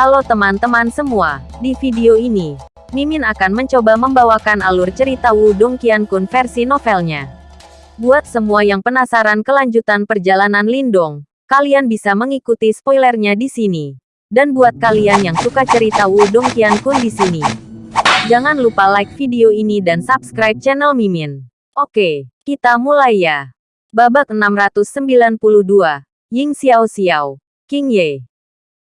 Halo teman-teman semua, di video ini, Mimin akan mencoba membawakan alur cerita Wudong Qiankun versi novelnya. Buat semua yang penasaran kelanjutan perjalanan Lindong, kalian bisa mengikuti spoilernya di sini. Dan buat kalian yang suka cerita Wudong Qiankun di sini, jangan lupa like video ini dan subscribe channel Mimin. Oke, kita mulai ya. Babak 692, Ying Xiao Xiao, King Ye.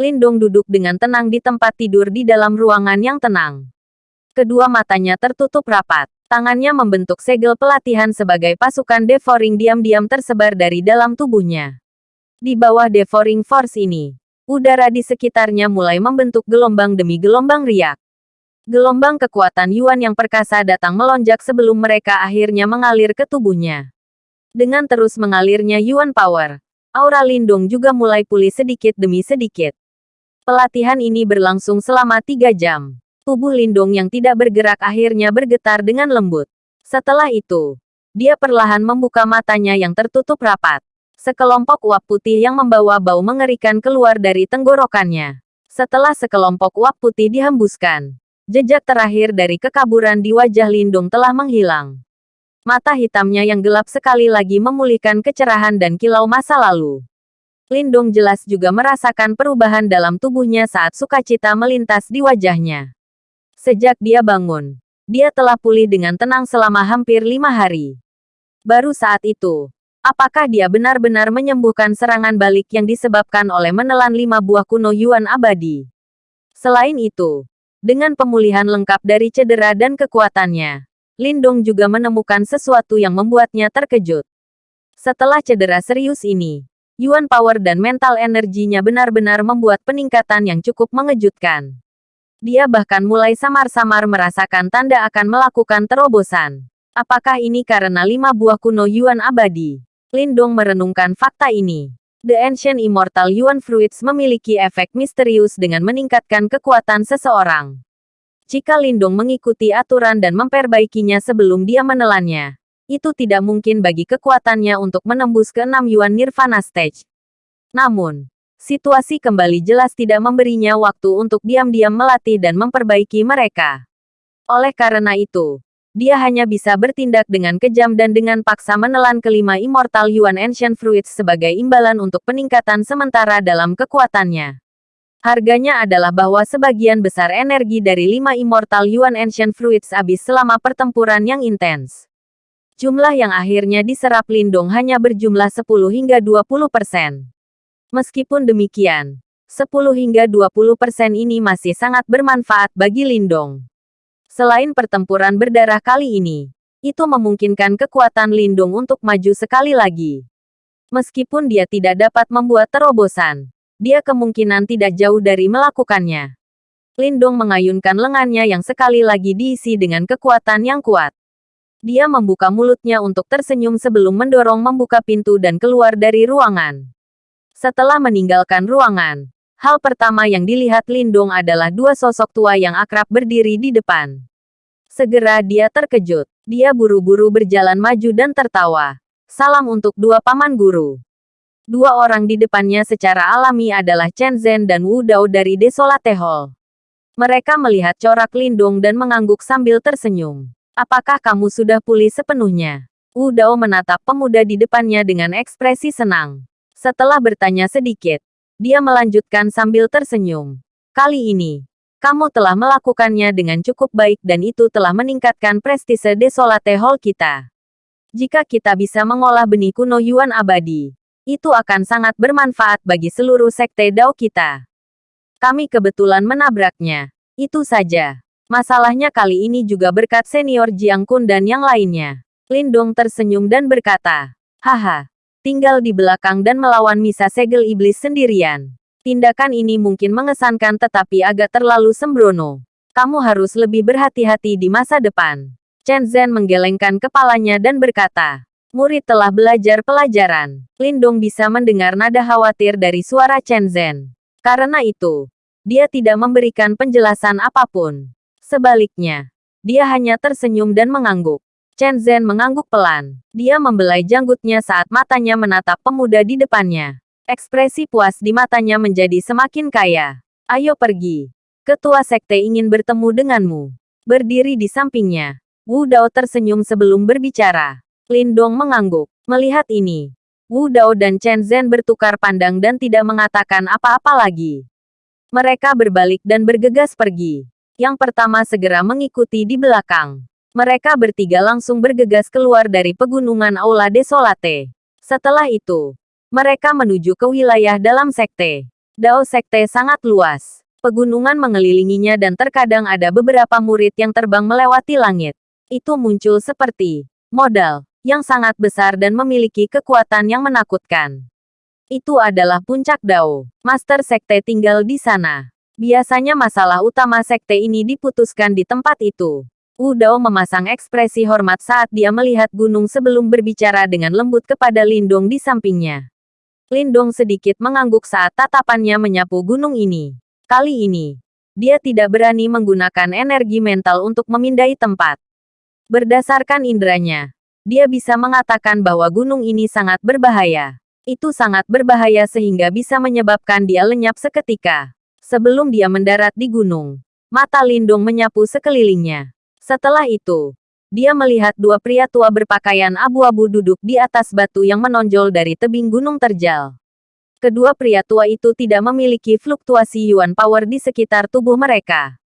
Lindong duduk dengan tenang di tempat tidur di dalam ruangan yang tenang. Kedua matanya tertutup rapat. Tangannya membentuk segel pelatihan sebagai pasukan devouring diam-diam tersebar dari dalam tubuhnya. Di bawah devouring force ini, udara di sekitarnya mulai membentuk gelombang demi gelombang riak. Gelombang kekuatan Yuan yang perkasa datang melonjak sebelum mereka akhirnya mengalir ke tubuhnya. Dengan terus mengalirnya Yuan Power, aura Lindung juga mulai pulih sedikit demi sedikit. Pelatihan ini berlangsung selama tiga jam. Tubuh Lindung yang tidak bergerak akhirnya bergetar dengan lembut. Setelah itu, dia perlahan membuka matanya yang tertutup rapat. Sekelompok uap putih yang membawa bau mengerikan keluar dari tenggorokannya. Setelah sekelompok uap putih dihembuskan, jejak terakhir dari kekaburan di wajah Lindung telah menghilang. Mata hitamnya yang gelap sekali lagi memulihkan kecerahan dan kilau masa lalu. Lindung jelas juga merasakan perubahan dalam tubuhnya saat sukacita melintas di wajahnya. Sejak dia bangun, dia telah pulih dengan tenang selama hampir lima hari. Baru saat itu, apakah dia benar-benar menyembuhkan serangan balik yang disebabkan oleh menelan lima buah kuno Yuan abadi? Selain itu, dengan pemulihan lengkap dari cedera dan kekuatannya, Lindong juga menemukan sesuatu yang membuatnya terkejut. Setelah cedera serius ini, Yuan Power dan mental energinya benar-benar membuat peningkatan yang cukup mengejutkan. Dia bahkan mulai samar-samar merasakan tanda akan melakukan terobosan. Apakah ini karena lima buah kuno Yuan abadi? Lindong merenungkan fakta ini. The Ancient Immortal Yuan Fruits memiliki efek misterius dengan meningkatkan kekuatan seseorang. Jika Lindong mengikuti aturan dan memperbaikinya sebelum dia menelannya, itu tidak mungkin bagi kekuatannya untuk menembus ke enam Yuan Nirvana Stage. Namun, situasi kembali jelas tidak memberinya waktu untuk diam-diam melatih dan memperbaiki mereka. Oleh karena itu, dia hanya bisa bertindak dengan kejam dan dengan paksa menelan kelima Immortal Yuan Ancient Fruits sebagai imbalan untuk peningkatan sementara dalam kekuatannya. Harganya adalah bahwa sebagian besar energi dari lima Immortal Yuan Ancient Fruits habis selama pertempuran yang intens. Jumlah yang akhirnya diserap Lindong hanya berjumlah 10 hingga 20 persen. Meskipun demikian, 10 hingga 20 persen ini masih sangat bermanfaat bagi Lindong. Selain pertempuran berdarah kali ini, itu memungkinkan kekuatan Lindung untuk maju sekali lagi. Meskipun dia tidak dapat membuat terobosan, dia kemungkinan tidak jauh dari melakukannya. Lindung mengayunkan lengannya yang sekali lagi diisi dengan kekuatan yang kuat. Dia membuka mulutnya untuk tersenyum sebelum mendorong membuka pintu dan keluar dari ruangan. Setelah meninggalkan ruangan, hal pertama yang dilihat Lindung adalah dua sosok tua yang akrab berdiri di depan. Segera dia terkejut. Dia buru-buru berjalan maju dan tertawa. Salam untuk dua paman guru. Dua orang di depannya secara alami adalah Chen Zhen dan Wu Dao dari Desolate Hall. Mereka melihat corak Lindung dan mengangguk sambil tersenyum. Apakah kamu sudah pulih sepenuhnya? Wu Dao menatap pemuda di depannya dengan ekspresi senang. Setelah bertanya sedikit, dia melanjutkan sambil tersenyum. Kali ini, kamu telah melakukannya dengan cukup baik dan itu telah meningkatkan prestise Desolate Hall kita. Jika kita bisa mengolah benih kuno Yuan abadi, itu akan sangat bermanfaat bagi seluruh sekte Dao kita. Kami kebetulan menabraknya. Itu saja. Masalahnya kali ini juga berkat senior Jiang Kun dan yang lainnya. Lindong tersenyum dan berkata, Haha, tinggal di belakang dan melawan Misa Segel Iblis sendirian. Tindakan ini mungkin mengesankan tetapi agak terlalu sembrono. Kamu harus lebih berhati-hati di masa depan. Chen Zhen menggelengkan kepalanya dan berkata, Murid telah belajar pelajaran. Lindong bisa mendengar nada khawatir dari suara Chen Zhen. Karena itu, dia tidak memberikan penjelasan apa pun. Sebaliknya, dia hanya tersenyum dan mengangguk. Chen Zhen mengangguk pelan. Dia membelai janggutnya saat matanya menatap pemuda di depannya. Ekspresi puas di matanya menjadi semakin kaya. Ayo pergi. Ketua sekte ingin bertemu denganmu. Berdiri di sampingnya. Wu Dao tersenyum sebelum berbicara. Lin Dong mengangguk. Melihat ini, Wu Dao dan Chen Zhen bertukar pandang dan tidak mengatakan apa-apa lagi. Mereka berbalik dan bergegas pergi. Yang pertama segera mengikuti di belakang. Mereka bertiga langsung bergegas keluar dari pegunungan Aula Desolate. Setelah itu, mereka menuju ke wilayah dalam sekte. Dao sekte sangat luas. Pegunungan mengelilinginya dan terkadang ada beberapa murid yang terbang melewati langit. Itu muncul seperti modal yang sangat besar dan memiliki kekuatan yang menakutkan. Itu adalah puncak Dao. Master sekte tinggal di sana. Biasanya masalah utama sekte ini diputuskan di tempat itu. Wu Dao memasang ekspresi hormat saat dia melihat gunung sebelum berbicara dengan lembut kepada Lindong di sampingnya. Lindong sedikit mengangguk saat tatapannya menyapu gunung ini. Kali ini, dia tidak berani menggunakan energi mental untuk memindai tempat. Berdasarkan indranya, dia bisa mengatakan bahwa gunung ini sangat berbahaya. Itu sangat berbahaya sehingga bisa menyebabkan dia lenyap seketika. Sebelum dia mendarat di gunung, mata Lindung menyapu sekelilingnya. Setelah itu, dia melihat dua pria tua berpakaian abu-abu duduk di atas batu yang menonjol dari tebing gunung terjal. Kedua pria tua itu tidak memiliki fluktuasi yuan power di sekitar tubuh mereka.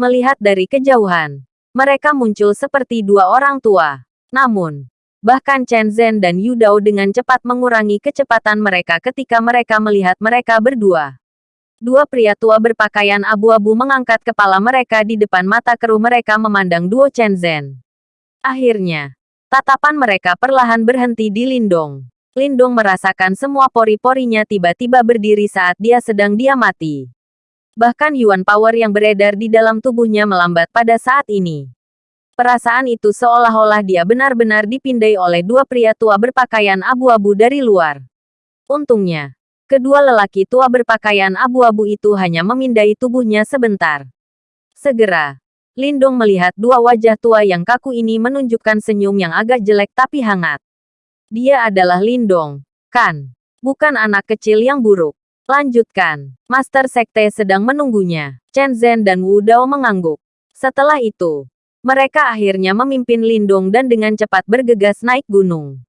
Melihat dari kejauhan, mereka muncul seperti dua orang tua. Namun, bahkan Chen Zhen dan Yu Dao dengan cepat mengurangi kecepatan mereka ketika mereka melihat mereka berdua. Dua pria tua berpakaian abu-abu mengangkat kepala mereka di depan mata keruh mereka memandang duo Chen Zhen. Akhirnya, tatapan mereka perlahan berhenti di Lindong. Lindong merasakan semua pori-porinya tiba-tiba berdiri saat dia sedang diamati. Bahkan Yuan Power yang beredar di dalam tubuhnya melambat pada saat ini. Perasaan itu seolah-olah dia benar-benar dipindai oleh dua pria tua berpakaian abu-abu dari luar. Untungnya, Kedua lelaki tua berpakaian abu-abu itu hanya memindai tubuhnya sebentar. Segera, Lindong melihat dua wajah tua yang kaku ini menunjukkan senyum yang agak jelek tapi hangat. Dia adalah Lindong, kan? Bukan anak kecil yang buruk. Lanjutkan. Master Sekte sedang menunggunya. Chen Zhen dan Wu Dao mengangguk. Setelah itu, mereka akhirnya memimpin Lindong dan dengan cepat bergegas naik gunung.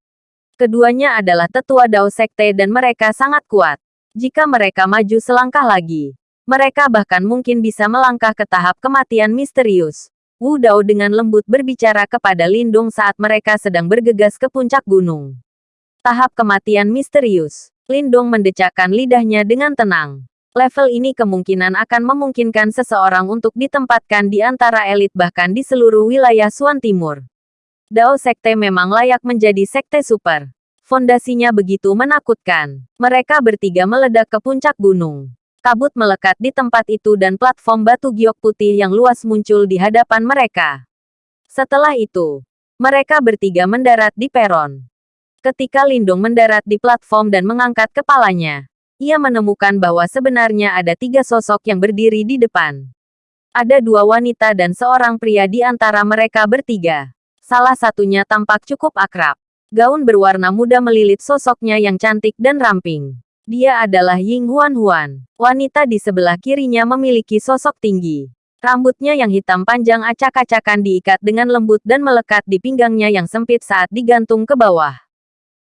Keduanya adalah tetua Dao Sekte dan mereka sangat kuat. Jika mereka maju selangkah lagi, mereka bahkan mungkin bisa melangkah ke tahap kematian misterius. Wu Dao dengan lembut berbicara kepada Lindung saat mereka sedang bergegas ke puncak gunung. Tahap kematian misterius. Lindung mendecakkan lidahnya dengan tenang. Level ini kemungkinan akan memungkinkan seseorang untuk ditempatkan di antara elit bahkan di seluruh wilayah Suan Timur. Dao Sekte memang layak menjadi sekte super. Fondasinya begitu menakutkan. Mereka bertiga meledak ke puncak gunung. Kabut melekat di tempat itu dan platform batu giok putih yang luas muncul di hadapan mereka. Setelah itu, mereka bertiga mendarat di peron. Ketika Lindung mendarat di platform dan mengangkat kepalanya, ia menemukan bahwa sebenarnya ada tiga sosok yang berdiri di depan. Ada dua wanita dan seorang pria di antara mereka bertiga. Salah satunya tampak cukup akrab. Gaun berwarna muda melilit sosoknya yang cantik dan ramping. Dia adalah Ying Huan Huan. Wanita di sebelah kirinya memiliki sosok tinggi. Rambutnya yang hitam panjang acak-acakan diikat dengan lembut dan melekat di pinggangnya yang sempit saat digantung ke bawah.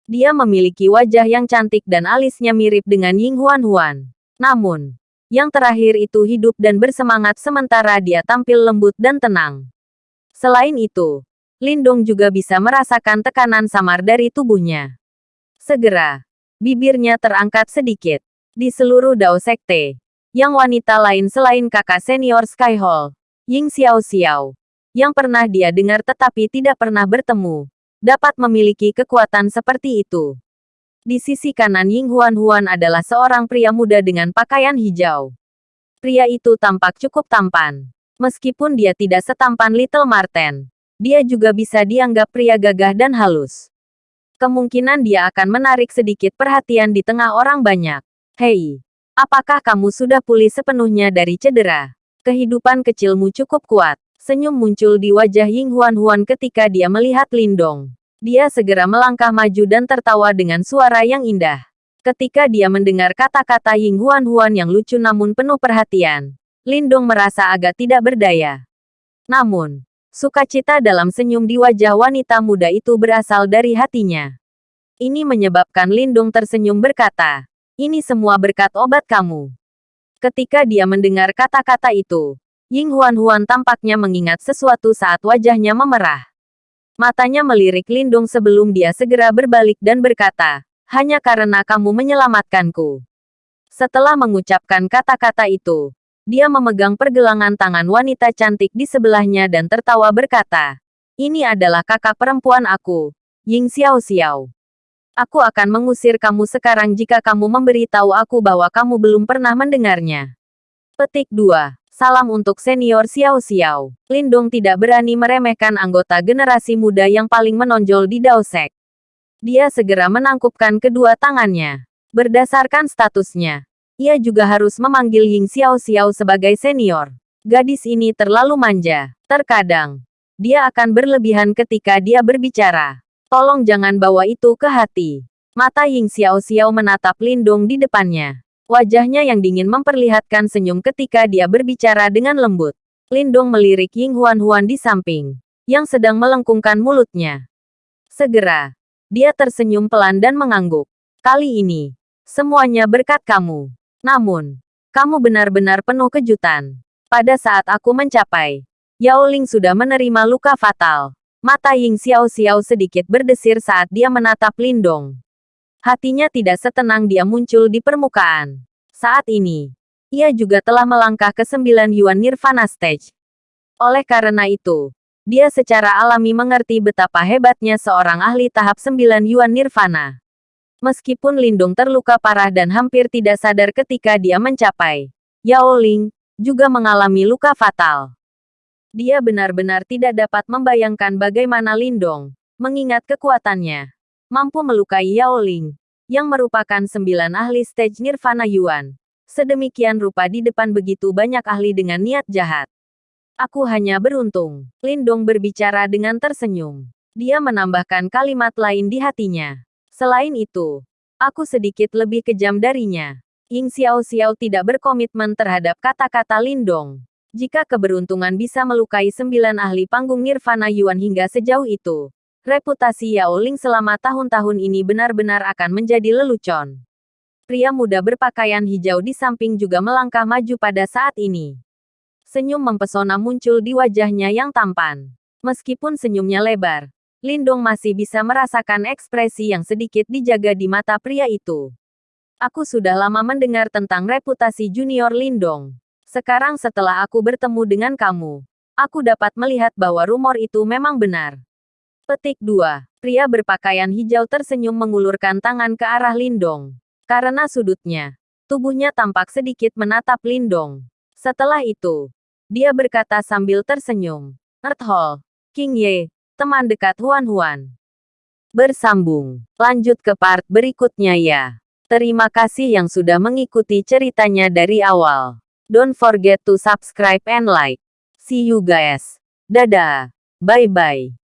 Dia memiliki wajah yang cantik dan alisnya mirip dengan Ying Huan Huan. Namun, yang terakhir itu hidup dan bersemangat sementara dia tampil lembut dan tenang. Selain itu, Lindong juga bisa merasakan tekanan samar dari tubuhnya. Segera, bibirnya terangkat sedikit. Di seluruh Dao Sekte, yang wanita lain selain kakak senior Sky Hall, Ying Xiao Xiao, yang pernah dia dengar tetapi tidak pernah bertemu, dapat memiliki kekuatan seperti itu. Di sisi kanan Ying Huan Huan adalah seorang pria muda dengan pakaian hijau. Pria itu tampak cukup tampan. Meskipun dia tidak setampan Little Marten, dia juga bisa dianggap pria gagah dan halus. Kemungkinan dia akan menarik sedikit perhatian di tengah orang banyak. Hei, apakah kamu sudah pulih sepenuhnya dari cedera? Kehidupan kecilmu cukup kuat. Senyum muncul di wajah Ying Huan Huan ketika dia melihat Lindong. Dia segera melangkah maju dan tertawa dengan suara yang indah. Ketika dia mendengar kata-kata Ying Huan Huan yang lucu namun penuh perhatian, Lindong merasa agak tidak berdaya. Namun, sukacita dalam senyum di wajah wanita muda itu berasal dari hatinya. Ini menyebabkan Lindong tersenyum berkata, ini semua berkat obat kamu. Ketika dia mendengar kata-kata itu, Ying Huan Huan tampaknya mengingat sesuatu saat wajahnya memerah. Matanya melirik Lindung sebelum dia segera berbalik dan berkata, hanya karena kamu menyelamatkanku. Setelah mengucapkan kata-kata itu, dia memegang pergelangan tangan wanita cantik di sebelahnya dan tertawa berkata, ini adalah kakak perempuan aku, Ying Xiao Xiao. Aku akan mengusir kamu sekarang jika kamu memberitahu aku bahwa kamu belum pernah mendengarnya. Petik 2. Salam untuk senior Xiao Xiao. Lindong tidak berani meremehkan anggota generasi muda yang paling menonjol di Daosek. Dia segera menangkupkan kedua tangannya. Berdasarkan statusnya, ia juga harus memanggil Ying Xiao Xiao sebagai senior. Gadis ini terlalu manja. Terkadang, dia akan berlebihan ketika dia berbicara. Tolong jangan bawa itu ke hati. Mata Ying Xiao Xiao menatap Lindong di depannya. Wajahnya yang dingin memperlihatkan senyum ketika dia berbicara dengan lembut. Lindong melirik Ying Huan Huan di samping, yang sedang melengkungkan mulutnya. Segera, dia tersenyum pelan dan mengangguk. Kali ini, semuanya berkat kamu. Namun, kamu benar-benar penuh kejutan. Pada saat aku mencapai, Yao Ling sudah menerima luka fatal. Mata Ying Xiao Xiao sedikit berdesir saat dia menatap Lindong. Hatinya tidak setenang dia muncul di permukaan. Saat ini, ia juga telah melangkah ke sembilan Yuan Nirvana Stage. Oleh karena itu, dia secara alami mengerti betapa hebatnya seorang ahli tahap sembilan Yuan Nirvana. Meskipun Lindung terluka parah dan hampir tidak sadar ketika dia mencapai, Yao Ling juga mengalami luka fatal. Dia benar-benar tidak dapat membayangkan bagaimana Lindong, mengingat kekuatannya, mampu melukai Yao Ling, yang merupakan sembilan ahli stage Nirvana Yuan. Sedemikian rupa di depan begitu banyak ahli dengan niat jahat. Aku hanya beruntung. Lindong berbicara dengan tersenyum. Dia menambahkan kalimat lain di hatinya. Selain itu, aku sedikit lebih kejam darinya. Ying Xiao Xiao tidak berkomitmen terhadap kata-kata Lindong. Jika keberuntungan bisa melukai sembilan ahli panggung Nirvana Yuan hingga sejauh itu, reputasi Yao Ling selama tahun-tahun ini benar-benar akan menjadi lelucon. Pria muda berpakaian hijau di samping juga melangkah maju pada saat ini. Senyum mempesona muncul di wajahnya yang tampan. Meskipun senyumnya lebar, Lindong masih bisa merasakan ekspresi yang sedikit dijaga di mata pria itu. Aku sudah lama mendengar tentang reputasi junior Lindong. Sekarang setelah aku bertemu dengan kamu, aku dapat melihat bahwa rumor itu memang benar. Petik 2. Pria berpakaian hijau tersenyum mengulurkan tangan ke arah Lindong. Karena sudutnya, tubuhnya tampak sedikit menatap Lindong. Setelah itu, dia berkata sambil tersenyum. Earth Hall, King Ye, teman dekat Huan Huan. Bersambung. Lanjut ke part berikutnya ya. Terima kasih yang sudah mengikuti ceritanya dari awal. Don't forget to subscribe and like. See you guys. Dadah. Bye-bye.